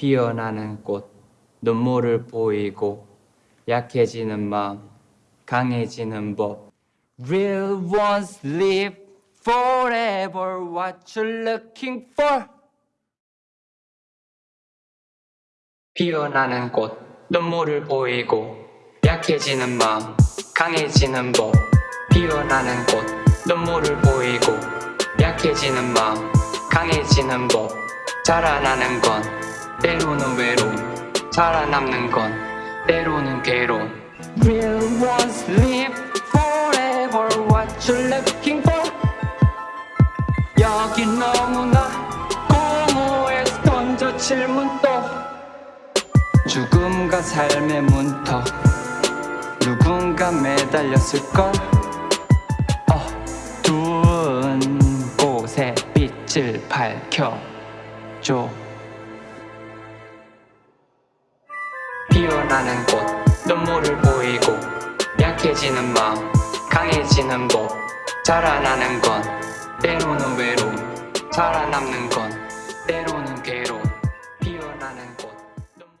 피어나는 꽃 눈물을 보이고 약해지는 마음 강해지는 법. Real ones live forever. What you looking for? 피어나는 꽃 눈물을 보이고 약해지는 마음 강해지는 법. 피어나는 꽃 눈물을 보이고 약해지는 마음 강해지는 법. 자라나는 건 때로는 외로움 살아남는 건 때로는 괴로움. Real ones live forever? What you looking for? 여기 너무나 공허해서 던져 질문 또 죽음과 삶의 문턱. 누군가 매달렸을 걸. 어두운 곳에 빛을 밝혀줘 피어나는 꽃 눈물을 보이고 약해지는 마음 강해지는 법. 자라나는 건 때로는 외로움 살아남는 건 때로는 괴로움